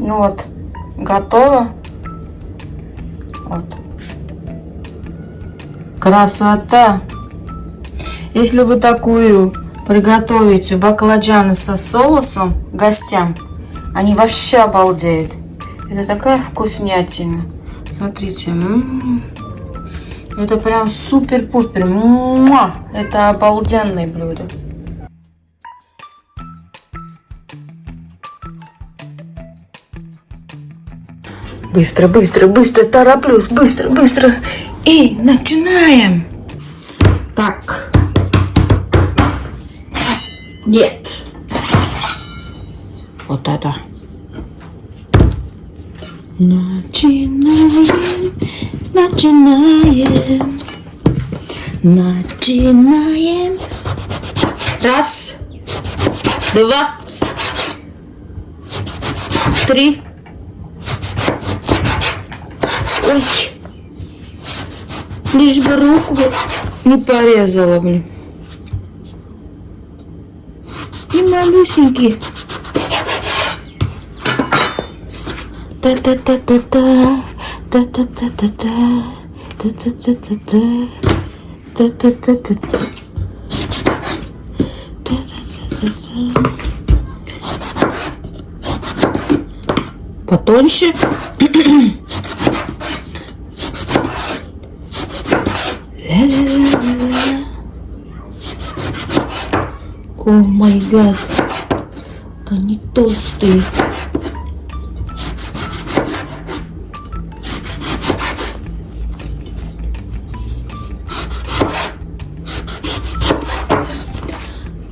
Ну вот, готово. Вот. Красота! Если вы такую приготовите баклажаны со соусом гостям, они вообще обалдеют. Это такая вкуснятина. Смотрите. М -м -м. Это прям супер-пупер. Это обалденное блюдо. Быстро, быстро, быстро, тороплюсь, быстро, быстро. И начинаем. Так. Нет. Вот это. Начинаем, начинаем, начинаем. Раз, два, три. Ой, лишь бы руку не порезала, блин. И малюсенький. Та-та-та-та-та, та-та-та-та-та, та-та-та-та-та, та-та-та-та-та. Потоньше. О май гад. Они толстые.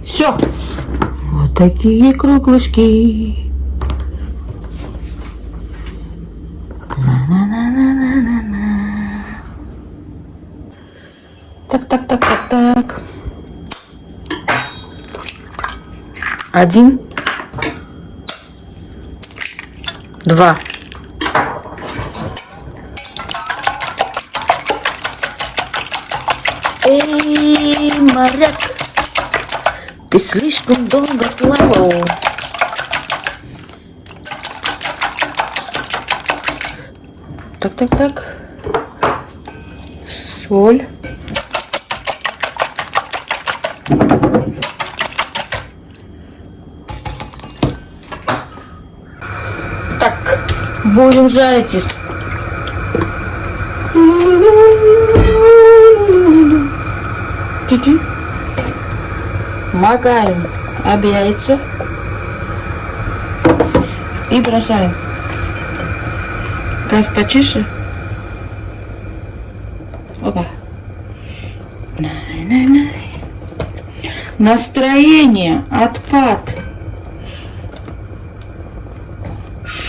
Все. Вот такие круглышки. На-на-на-на-на-на. Так, так, так, так, так. Один. Два. Эй, моряк, ты слишком долго плавал. Так, так, так. Соль. Так, будем жарить их. Чуть-чуть. Макаем об яйца. И бросаем. Газ потише. Опа. Настроение, отпад.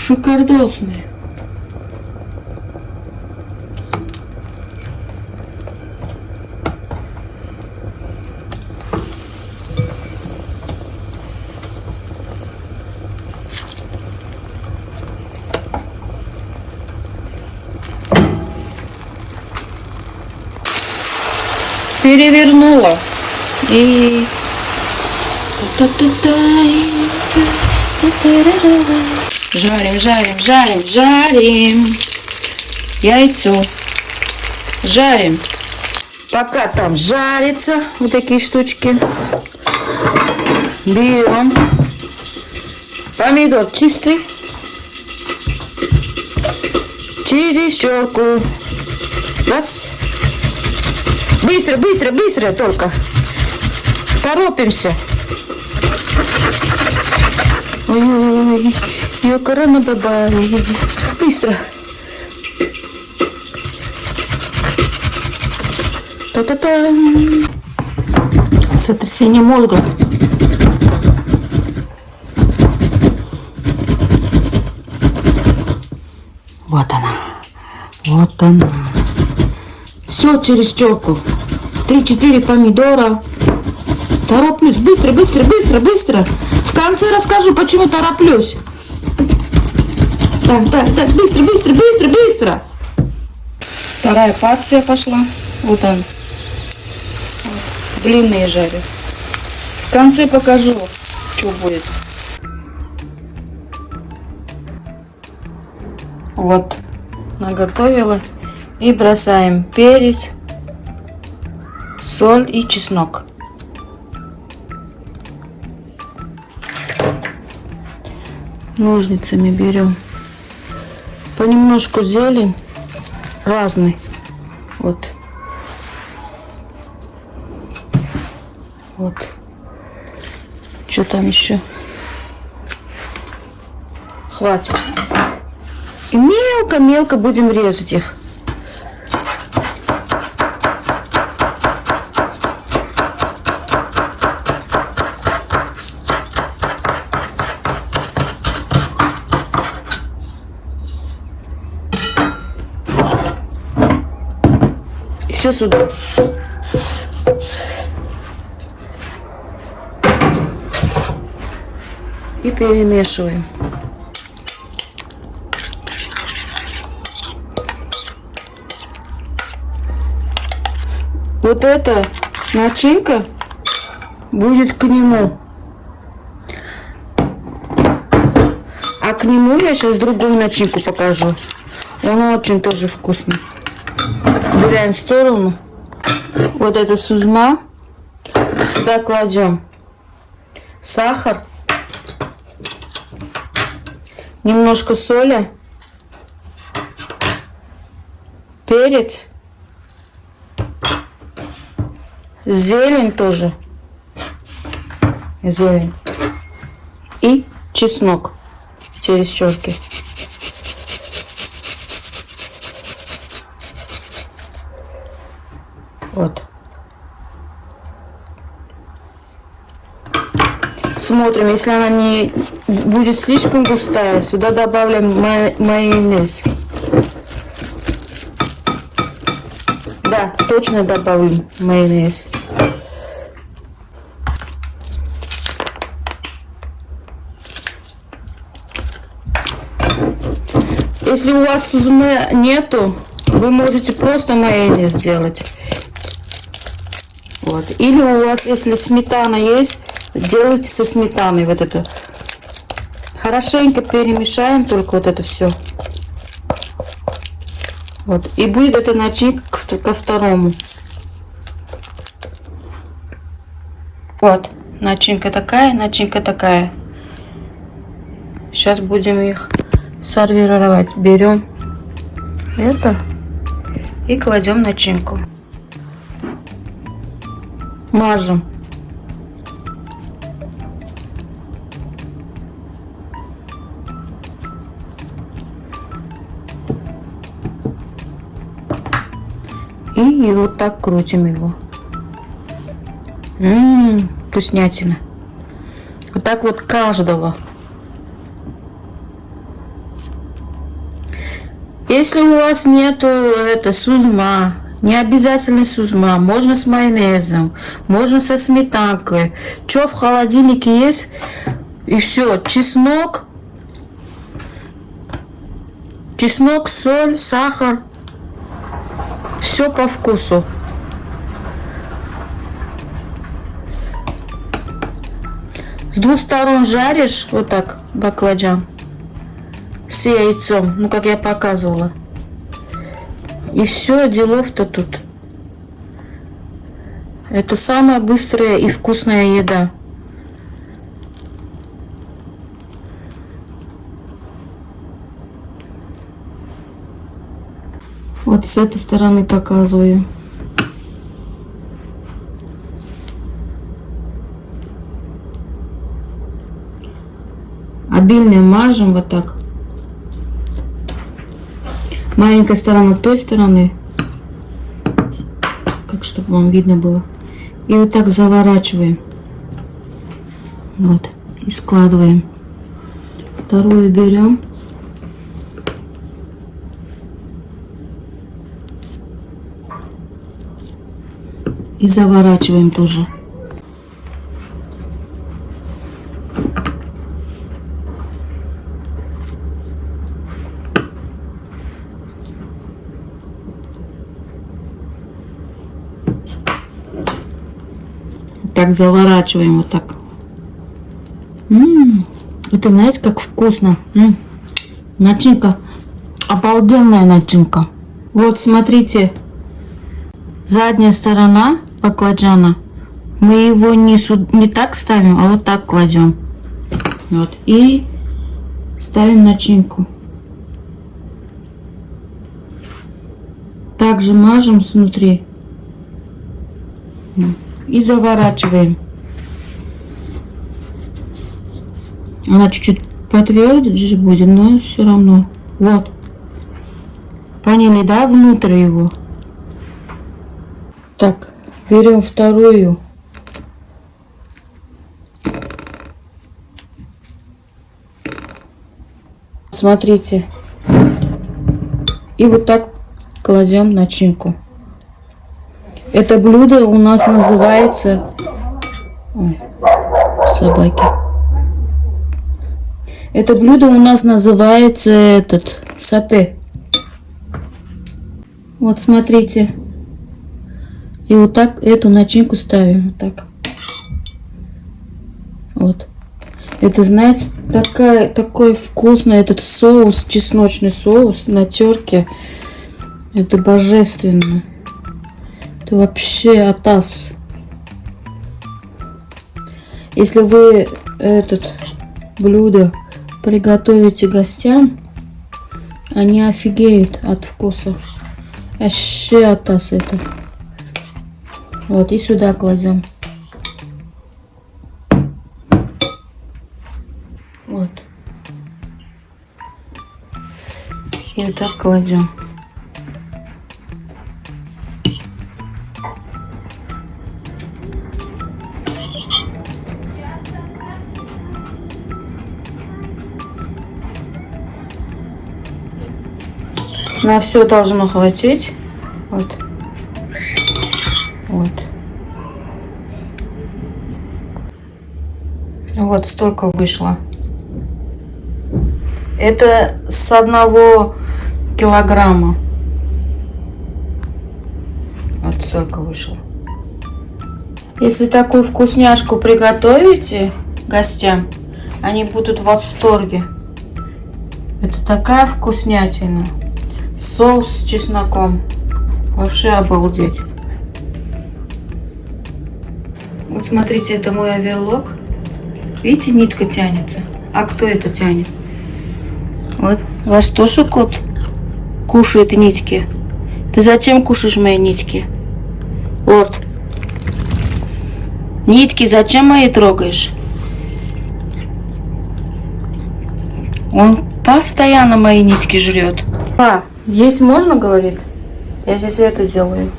Шикардосный. перевернула и жарим, жарим, жарим, жарим яйцо, жарим. Пока там жарится, вот такие штучки, берем помидор чистый, через черку, раз, Быстро, быстро, быстро только. Торопимся. Ой-ой-ой. Йокарана баба. Быстро. Та-та-та. Сотрясение мозга. Вот она. Вот она. Все через черку. Три-четыре помидора. Тороплюсь. Быстро, быстро, быстро, быстро. В конце расскажу, почему тороплюсь. Так, так, так, быстро, быстро, быстро, быстро. Вторая партия пошла. Вот он. Длинные жарю. В конце покажу, что будет. Вот, наготовила. И бросаем перец, соль и чеснок. Ножницами берем понемножку зелень разный. Вот. Вот. Что там еще? Хватит. И мелко-мелко будем резать их. Все сюда. И перемешиваем. Вот эта начинка будет к нему. А к нему я сейчас другую начинку покажу. Он очень тоже вкусный. Убираем в сторону. Вот это сузма. Сюда кладем сахар. Немножко соли. Перец. Зелень тоже. Зелень. И чеснок через щеки. Вот. Смотрим, если она не будет слишком густая, сюда добавляем майонез. Да, точно добавим майонез. Если у вас сузме нету, вы можете просто майонез сделать. Вот. Или у вас, если сметана есть, делайте со сметаной вот это. Хорошенько перемешаем только вот это все. Вот. И будет это начинка ко второму. Вот. Начинка такая, начинка такая. Сейчас будем их сервировать. Берем это и кладем начинку. Мажем. И, вот так крутим его. Ммм, вкуснятина. Вот так вот каждого. Если у вас нету это сузма, не обязательно сузма, можно с майонезом, можно со сметанкой. Что в холодильнике есть? И все, чеснок, чеснок, соль, сахар, все по вкусу. С двух сторон жаришь вот так баклажан с яйцом, ну как я показывала. И все, делов-то тут. Это самая быстрая и вкусная еда. Вот с этой стороны показываю. Обильно мажем вот так. Маленькая сторона той стороны. Как чтобы вам видно было. И вот так заворачиваем. Вот. И складываем. Вторую берем. И заворачиваем тоже. Так заворачиваем вот так. М -м -м, это знаете, как вкусно. М -м, начинка Обалденная начинка. Вот смотрите, задняя сторона баклажана. Мы его не, не так ставим, а вот так кладем. Вот. И ставим начинку. Также мажем снутри. И заворачиваем. Она чуть-чуть потверже будет, но все равно. Вот. Поняли, да, внутрь его? Так, берем вторую. Смотрите. И вот так кладем начинку. Это блюдо у нас называется... Ой, собаки. Это блюдо у нас называется этот сате. Вот смотрите. И вот так эту начинку ставим. Вот так. Вот. Это, знаете, такая, такой вкусный этот соус, чесночный соус на терке. Это божественно. Это вообще атас. Если вы этот блюдо приготовите гостям, они офигеют от вкуса. Вообще атас это. Вот, и сюда кладем. Вот. И вот так кладем. На все должно хватить. Вот. Вот. Вот столько вышло. Это с одного килограмма. Вот столько вышло. Если такую вкусняшку приготовите гостям, они будут в восторге. Это такая вкуснятина. Соус с чесноком. Вообще обалдеть. Вот смотрите, это мой оверлок. Видите, нитка тянется. А кто это тянет? Вот. Ваш тоже кот кушает нитки. Ты зачем кушаешь мои нитки? Лорд. Нитки зачем мои трогаешь? Он постоянно мои нитки жрет. А, есть можно, говорит? Я здесь это делаю.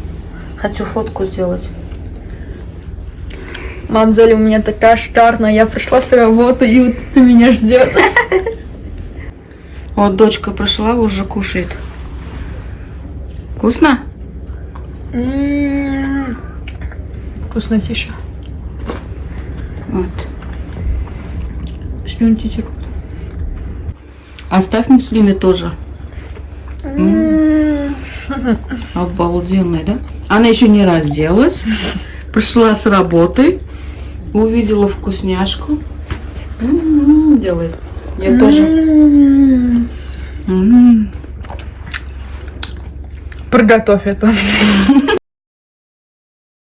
Хочу фотку сделать. Мам, Золя, у меня такая штарная, я пришла с работы, и вот ты меня ждет. Вот дочка пришла, уже кушает. Вкусно? М-м-м. Вкусно, тише. Вот. Слюнки текут. Оставь муслиме тоже. М-м. Обалденная, да? Она еще не разделась. Пришла с работы. Увидела вкусняшку. М, Делает. Я тоже. М-м. М. Приготовь это.